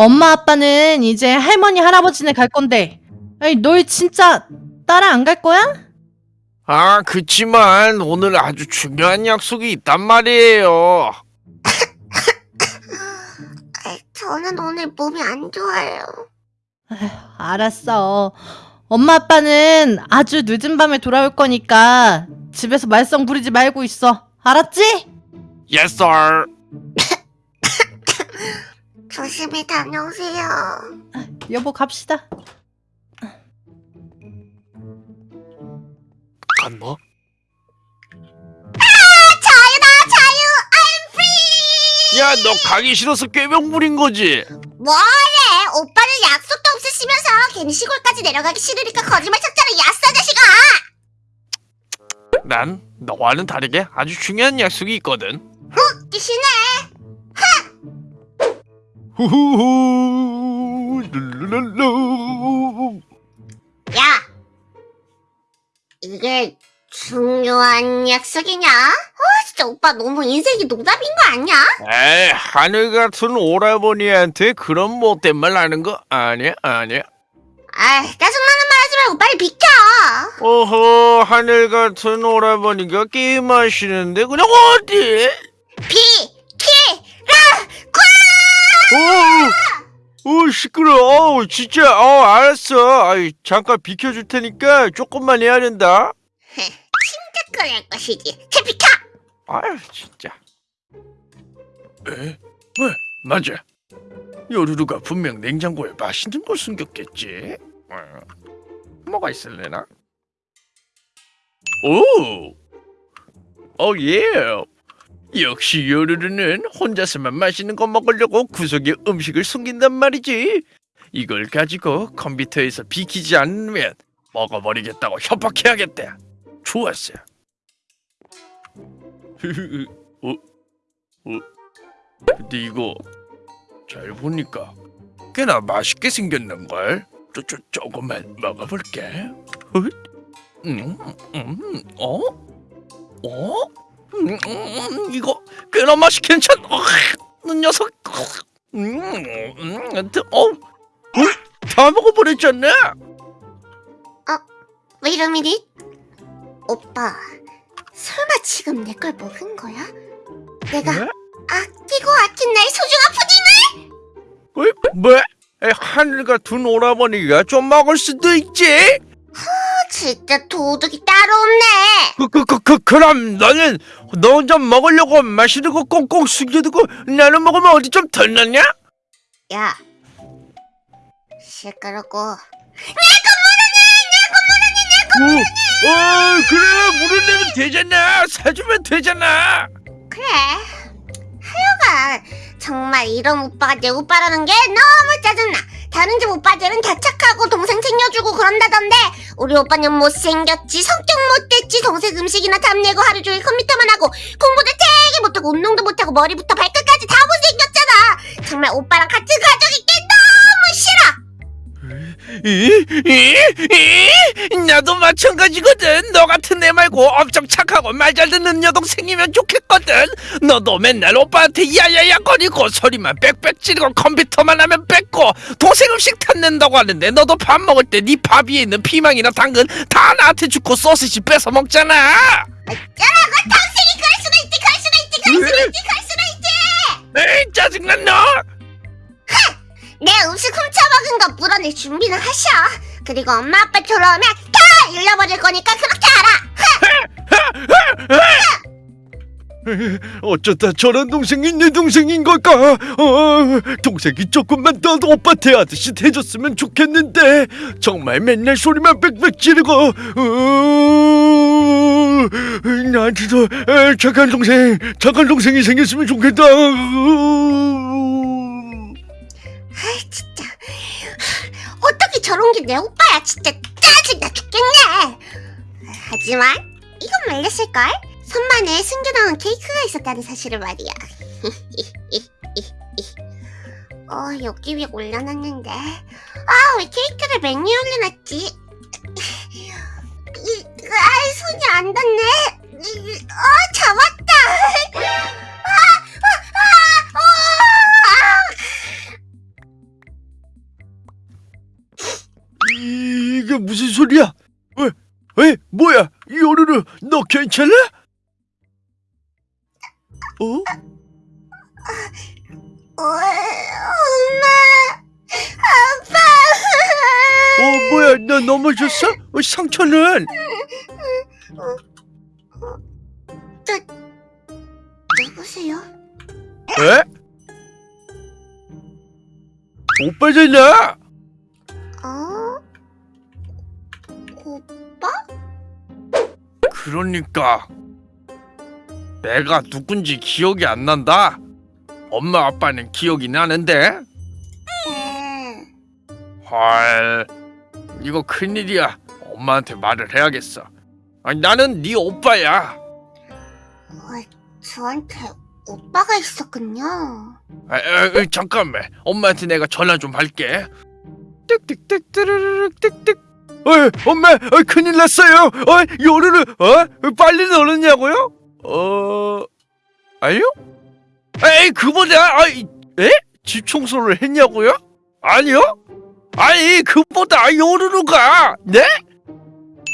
엄마 아빠는 이제 할머니 할아버지네 갈 건데 아니 너희 진짜 따라 안 갈 거야? 아, 그치만 오늘 아주 중요한 약속이 있단 말이에요. 아, 저는 오늘 몸이 안 좋아요. 알았어. 엄마 아빠는 아주 늦은 밤에 돌아올 거니까 집에서 말썽 부리지 말고 있어. 알았지? Yes, sir. 조심히 다녀오세요. 여보 갑시다. 간다. 자유다 자유 I'm free. 야, 너 가기 싫어서 꾀병 부린 거지? 뭐래? 오빠는 약속도 없으시면서 괜히 시골까지 내려가기 싫으니까 거짓말 쳤잖아 야싸 자식아. 난 너와는 다르게 아주 중요한 약속이 있거든. 웃기시네. 후후후. 야, 이게 중요한 약속이냐? 아 진짜 오빠 너무 인생이 농담인 거 아니야? 에이, 하늘 같은 오라버니한테 그런 못된 말 하는 거 아니야, 아니야. 아 짜증나는 말 하지 말고 빨리 비켜. 어허, 하늘 같은 오라버니가 게임하시는데 그냥 어디? 비, 키, 어, 어, 시끄러워. 어, 진짜, 어, 알았어. 아이, 잠깐 비켜줄 테니까 조금만 해야 된다. 그럴 것이지. 제 비켜. 아유, 진짜. 에? 왜? 맞아. 요루루가 분명 냉장고에 맛있는 걸 숨겼겠지. 어, 뭐가 있을래나? 오, 오 예. 역시 요루루는 혼자서만 맛있는 거 먹으려고 구석에 음식을 숨긴단 말이지. 이걸 가지고 컴퓨터에서 비키지 않으면 먹어버리겠다고 협박해야겠다. 좋았어. 어? 어? 근데 이거 잘 보니까 꽤나 맛있게 생겼는걸? 저, 저, 조금만 먹어볼게 헛? 음, 음, 어? 어? 음, 음, 이거 꽤나 맛이 괜찮... 어, 이 녀석 음, 음, 어? 어? 다 먹어버렸잖아 왜 이런 일이? 오빠, 설마 지금 내 걸 먹은 거야? 내가 네? 아끼고 아낀 나의 소중한 푸딩을? 어이, 뭐? 에, 하늘 같은 오라버니가 좀 먹을 수도 있지 아, 진짜 도둑이 따로 없네. 그, 그, 그, 그, 그럼 너는 너 혼자 먹으려고 맛있는 거 꽁꽁 숨겨두고 나는 먹으면 어디 좀 덜났냐? 야, 시끄럽고 어, 어, 그래 물을 내면 되잖아 사주면 되잖아 그래. 하여간 정말 이런 오빠가 내 오빠라는 게 너무 짜증나. 다른 집 오빠들은 다 착하고 동생 챙겨주고 그런다던데 우리 오빠는 못생겼지 성격 못됐지 동생 음식이나 탐내고 하루 종일 컴퓨터만 하고 공부도 되게 못하고 운동도 못하고 머리부터 발끝까지 다 못생겼잖아. 정말 오빠랑 같은 이, 이, 이, 나도 마찬가지거든. 너 같은 애 말고 엄청 착하고 말 잘 듣는 여동생이면 좋겠거든. 너도 맨날 오빠한테 야야야 거리고 소리만 빽빽 지르고 컴퓨터만 하면 뺏고 동생 음식 탐낸다고 하는데 너도 밥 먹을 때 네 밥 위에 있는 피망이나 당근 다 나한테 주고 소시지 뺏어 먹잖아. 어쩌라고 동생이 그 거 물어낼 준비는 하셔. 그리고 엄마 아빠 돌아오면 다 잃어버릴 거니까 그렇게 알아. 어쩌다 저런 동생이 내 동생인 걸까? 어, 동생이 조금만 더 오빠 대하듯이 대줬으면 좋겠는데 정말 맨날 소리만 빽빽 지르고 어, 나한테도 에, 착한 동생, 착한 동생이 생겼으면 좋겠다. 아이 진짜. 저런 게 내 오빠야 진짜 짜증나 죽겠네. 하지만 이건 말렸을걸? 손만에 숨겨놓은 케이크가 있었다는 사실을 말이야. 어 여기 위에 올려놨는데 아 왜 케이크를 맨 위에 올려놨지? 이, 아 손이 안 닿네. 이, 어 잡았다. 괜찮아? 어? 어, 엄마, 아빠. 어, 뭐야? 너 넘어졌어? 어, 상처는? 누구세요? 에? 오빠잖아. 그러니까 내가 누군지 기억이 안 난다. 엄마 아빠는 기억이 나는데. 네. 헐, 이거 큰일이야. 엄마한테 말을 해야겠어. 아니, 나는 네 오빠야. 어, 저한테 오빠가 있었군요. 아, 아, 아, 잠깐만. 엄마한테 내가 전화 좀 할게. 띡띡띡 띠르르륵 띡띡. 어이, 엄마, 어, 큰일 났어요. 어, 요르르, 어, 빨리 넣었냐고요? 어, 아니요? 에이, 그보다, 아이, 에? 집 청소를 했냐고요? 아니요? 아니, 그보다 요르르가, 네?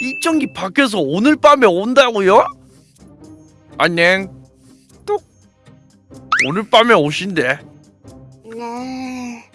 일정기 밖에서 오늘 밤에 온다고요? 안녕. 뚝. 오늘 밤에 오신대. 네.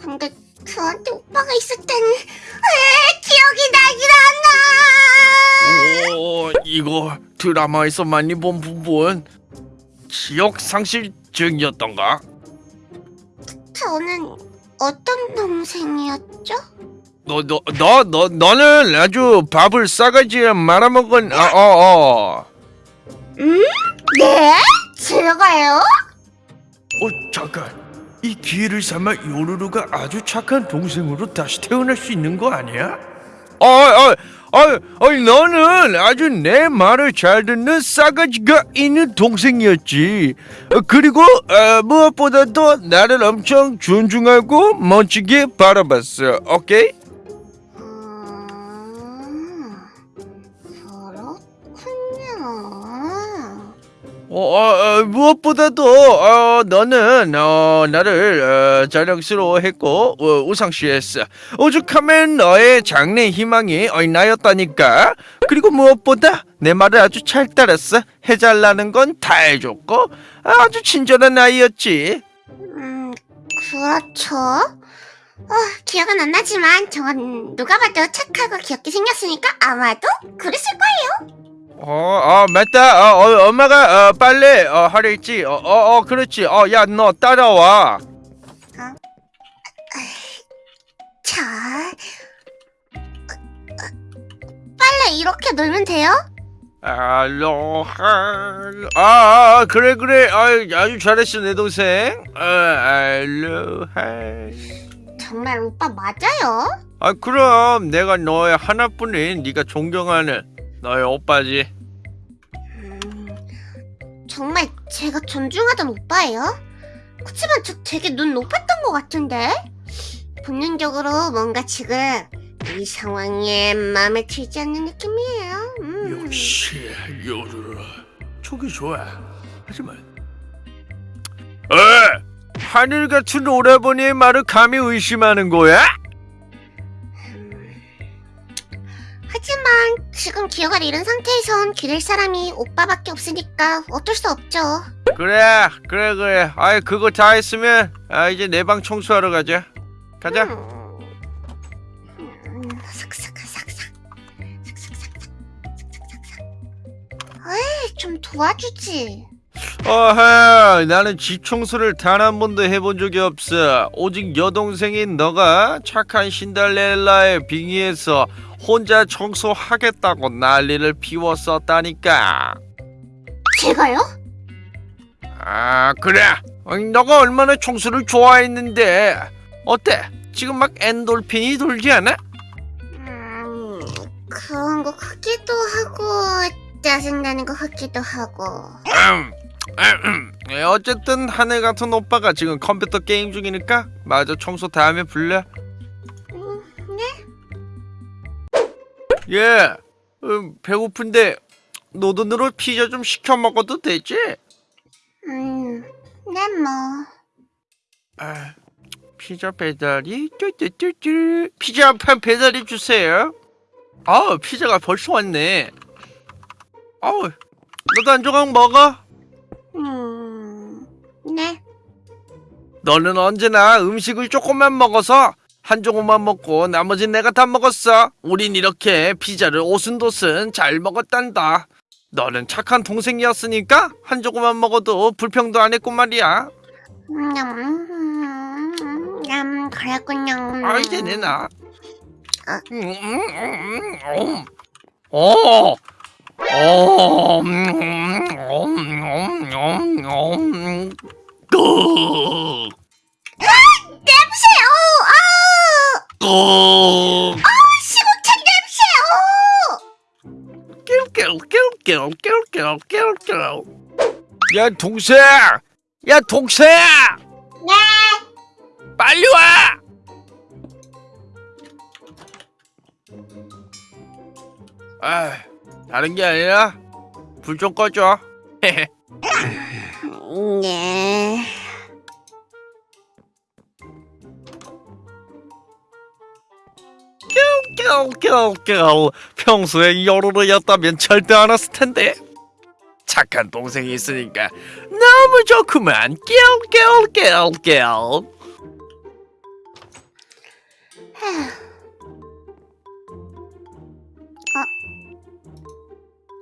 근데 저한테 오빠가 있었다 이거 드라마에서 많이 본 부분 기억 상실증이었던가? 저는 어떤 동생이었죠? 너 너 너 너 너 는 아주 밥을 싸가지에 말아먹은 어어 어. 네? 제가요? 어 잠깐 이 기회를 삼아 요루루가 아주 착한 동생으로 다시 태어날 수 있는 거 아니야? 어 어 어 어, 어, 너는 아주 내 말을 잘 듣는 싸가지가 있는 동생이었지. 어, 그리고 어, 무엇보다도 나를 엄청 존중하고 멋지게 바라봤어. 오케이? 어, 어, 어, 무엇보다도 어, 너는 어, 나를 어, 자랑스러워했고 어, 우상시했어. 오죽하면 너의 장래 희망이 어, 나였다니까. 그리고 무엇보다 내 말을 아주 잘 따랐어. 해달라는 건 다 해줬고 아주 친절한 아이였지. 음, 그렇죠. 어, 기억은 안 나지만 저건 누가 봐도 착하고 귀엽게 생겼으니까 아마도 그랬을 거예요. 어, 맞다. 어, 어, 엄마가 어, 빨래 어, 하려 했지. 어, 어, 어 그렇지. 어, 야 너 따라와. 자, 어, 어, 빨래 이렇게 놀면 돼요? 알로하 아, 아, 아 그래 그래 아, 아주 잘했어 내 동생 아, 알로하 정말 오빠 맞아요? 아 그럼 내가 너의 하나뿐인 네가 존경하는 너의 오빠지 음, 정말 제가 존중하던 오빠예요? 그치만 저 되게 눈 높았던 것 같은데? 본능적으로 뭔가 지금 이 상황에 마음에 들지 않는 느낌이에요. 음. 역시 요르르 촉이 좋아 하지만 에 하늘 같은 오라버니의 말을 감히 의심하는 거야? 하지만 지금 기억을 잃은 상태에선 기댈 사람이 오빠밖에 없으니까 어쩔 수 없죠. 그래 그래 그래. 아이 그거 다 했으면 아 이제 내 방 청소하러 가자. 가자. 음. 음, 삭삭 삭삭 삭삭 삭삭 삭삭 삭삭. 에이 좀 도와주지 어허 나는 집 청소를 단 한 번도 해본 적이 없어 오직 여동생인 너가 착한 신달렐라에 빙의해서 혼자 청소하겠다고 난리를 피웠었다니까 제가요? 아 그래 어, 너가 얼마나 청소를 좋아했는데 어때 지금 막 엔돌핀이 돌지 않아? 음 그런 거 같기도 하고 짜증나는 거 같기도 하고 음. 어쨌든 하늘 같은 오빠가 지금 컴퓨터 게임 중이니까 마저 청소 다음에 불러 음, 네? 예, 음, 배고픈데 노돈으로 피자 좀 시켜 먹어도 되지? 음, 네 뭐. 아, 피자 배달이 뚜뚜뚜뚜 피자 한 판 배달해 주세요. 아 피자가 벌써 왔네. 아우 너도 한 조각 먹어. 너는 언제나 음식을 조금만 먹어서 한 조각만 먹고 나머진 내가 다 먹었어. 우린 이렇게 피자를 오순도순 잘 먹었단다. 너는 착한 동생이었으니까 한 조각만 먹어도 불평도 안 했고 말이야. 음, 음, 음, 음, 그랬군요. 아 이제 내놔. 아. 음, 음, 음, 음. 오, 오, 음, 음, 음, 음, 음, 끄, 냄새! 어, 아! 끄. 시국창 냄새! 어! 깨울깨울깨울깨울깨울깨울깨울 야 동생 야 동생 네! 빨리 와 아, 다른 게 아니라 불 좀 꺼줘 네. 깨울깨울깨울 평소에 여로로였다면 절대 안 왔을 텐데 착한 동생이 있으니까 너무 좋구만 깨울깨울깨울깨울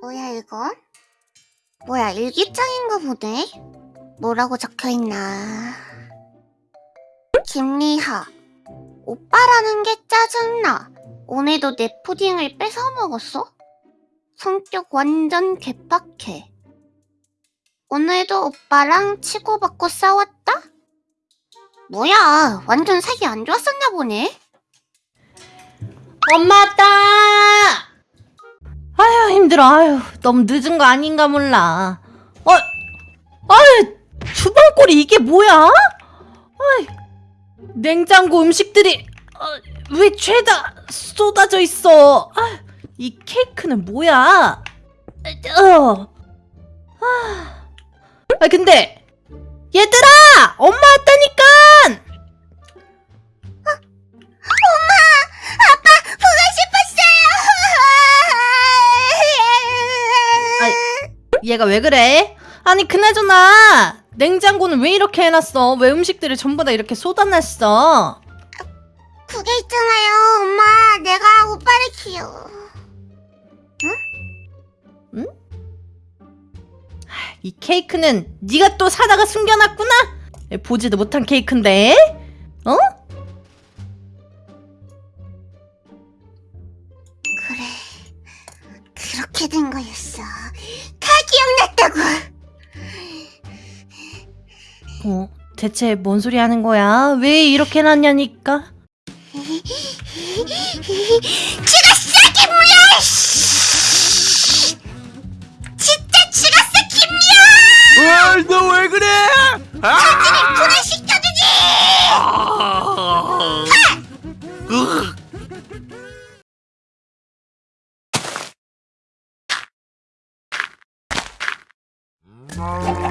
뭐야 이거? 뭐야 일기장인가 보네? 뭐라고 적혀있나 김리하 오빠라는 게 짜증나 오늘도 내 푸딩을 뺏어 먹었어? 성격 완전 개팍해 오늘도 오빠랑 치고받고 싸웠다? 뭐야 완전 색이 안 좋았었나 보네 엄마 왔다! 아휴, 힘들어. 아휴, 너무 늦은 거 아닌가 몰라. 어, 아휴, 주방골이 이게 뭐야? 아이, 냉장고 음식들이 어, 왜 죄다 쏟아져 있어? 아, 이 케이크는 뭐야? 어. 아, 아, 근데 얘들아, 엄마 왔다니까! 보고 싶었어요. 얘가 왜 그래? 아니 그나저나 냉장고는 왜 이렇게 해놨어? 왜 음식들을 전부 다 이렇게 쏟아냈어? 그게 있잖아요, 엄마. 내가 오빠를 키워. 이 케이크는 네가 또 사다가 숨겨놨구나? 보지도 못한 케이크인데? 어? 그래. 그렇게 된 거였어. 다 기억났다고. 어, 대체 뭔 소리 하는 거야? 왜 이렇게 해놨냐니까? 죽었어, 김무야! 씨! 진짜 죽었어, 김무야! 너왜 그래 아! 분해시켜주지! 아! 으. 아!